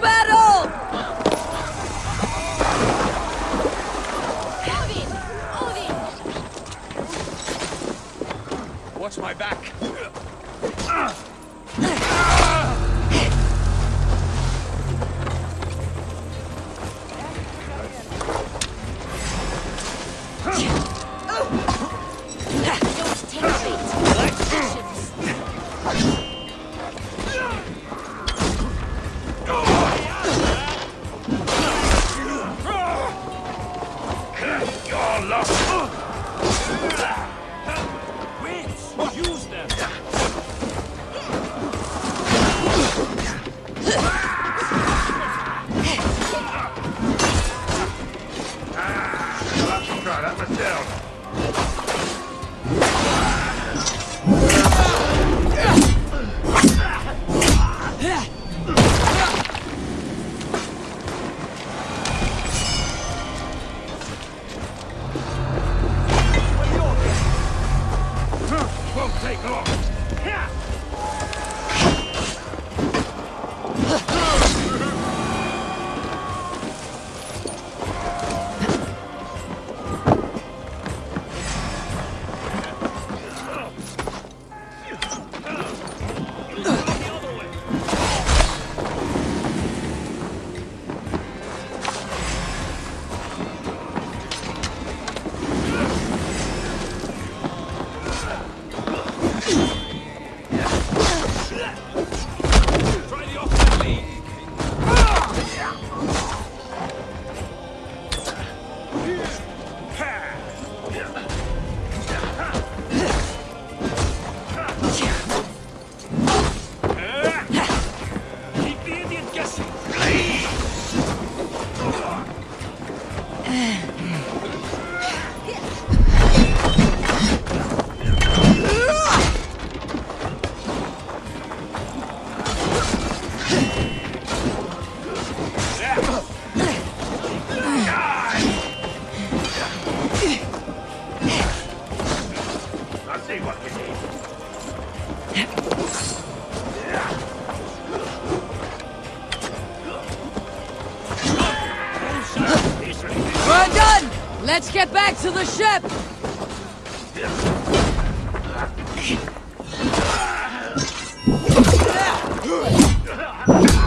Better! the ship! Yeah.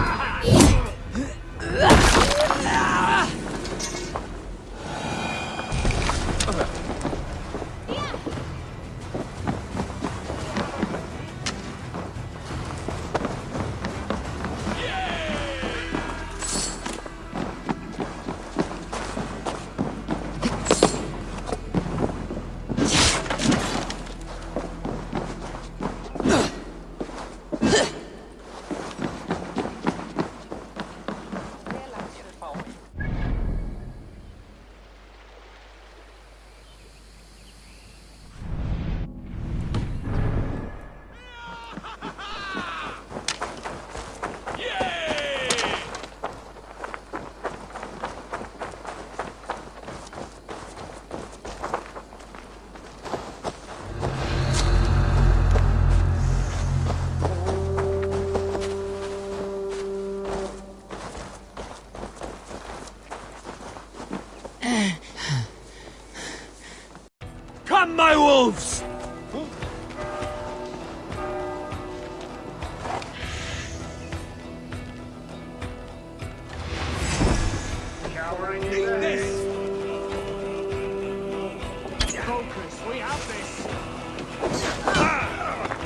focus. We have this.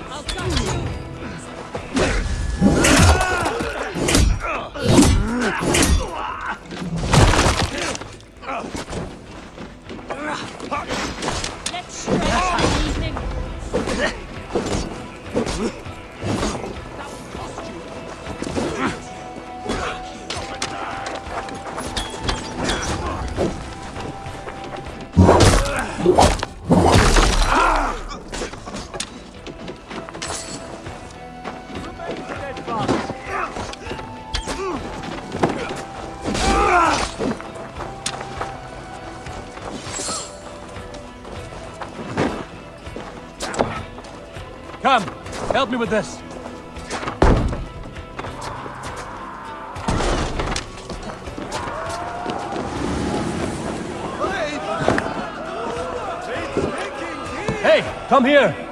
I'll touch you. Come, help me with this. Come here!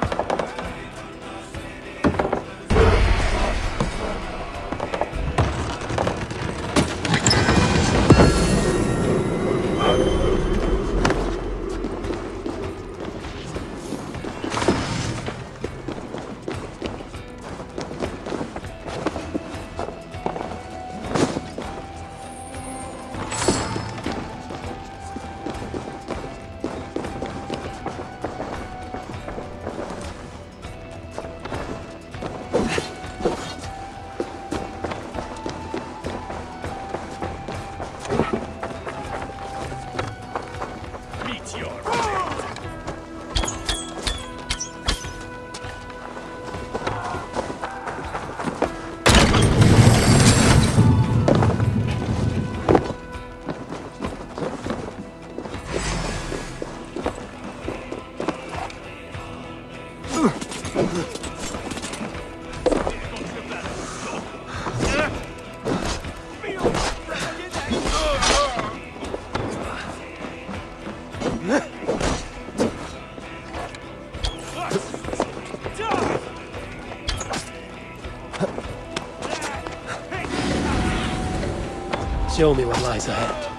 show me what lies ahead.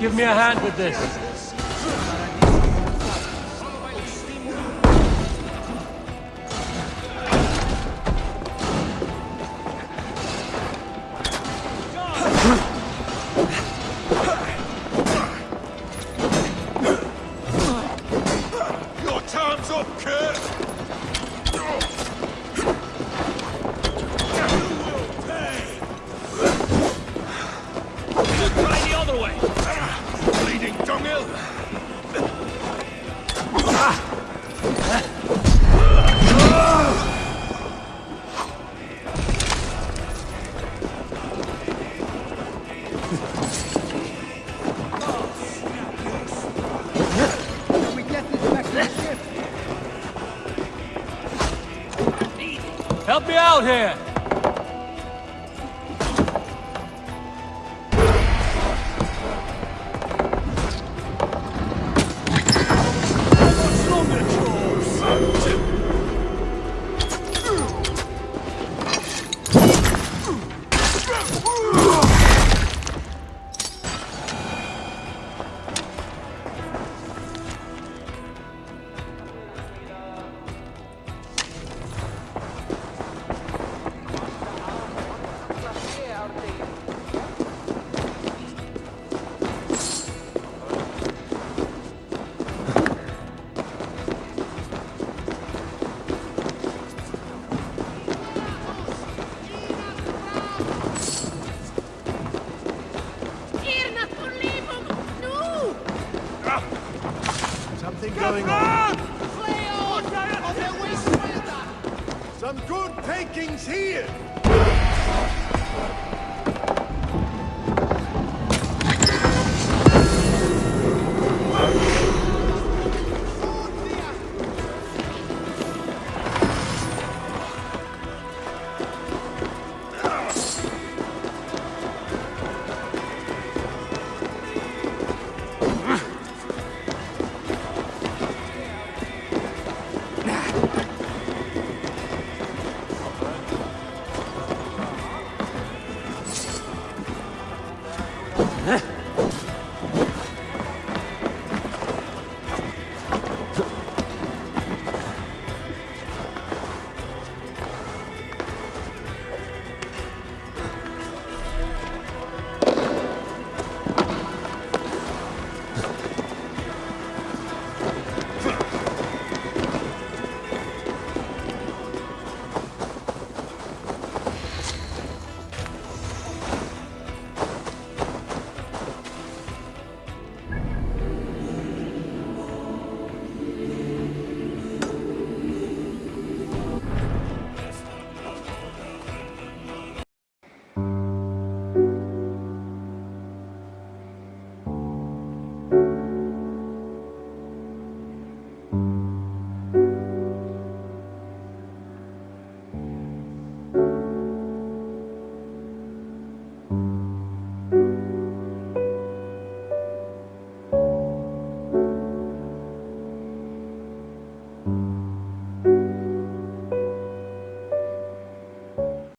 Give me a hand with this. Out here! Some good takings here!